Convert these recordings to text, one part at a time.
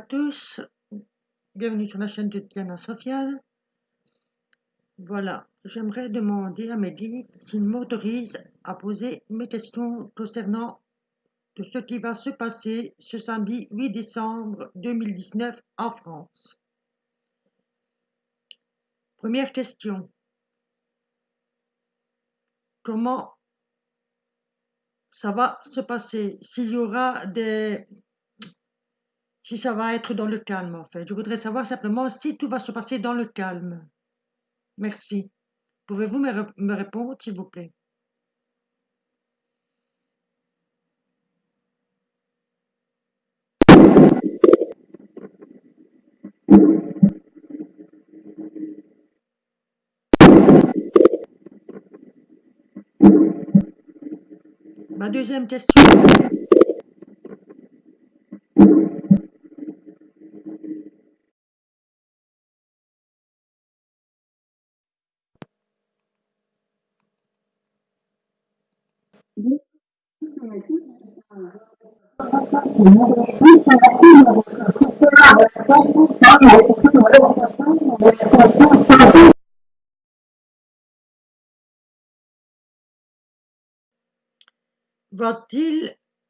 tous, bienvenue sur la chaîne de Diana Sofiane. Voilà, j'aimerais demander à Mehdi s'il m'autorise à poser mes questions concernant de ce qui va se passer ce samedi 8 décembre 2019 en France. Première question. Comment ça va se passer? S'il y aura des si ça va être dans le calme en fait. Je voudrais savoir simplement si tout va se passer dans le calme. Merci. Pouvez-vous me, répondre s'il vous plaît? Ma deuxième question.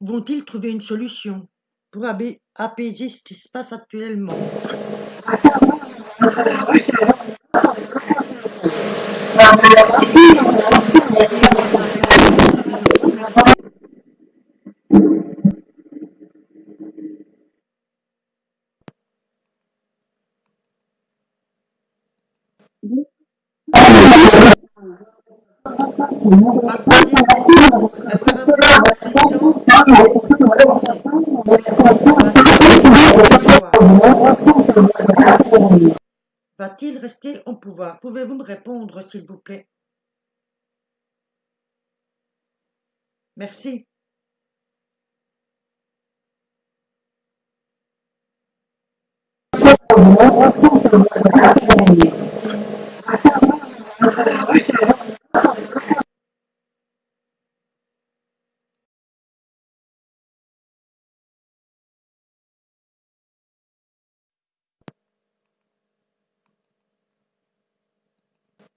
Vont-ils trouver une solution pour apaiser ce qui se passe actuellement Va-t-il rester au pouvoir? Pouvez-vous me répondre, s'il vous plaît? Merci.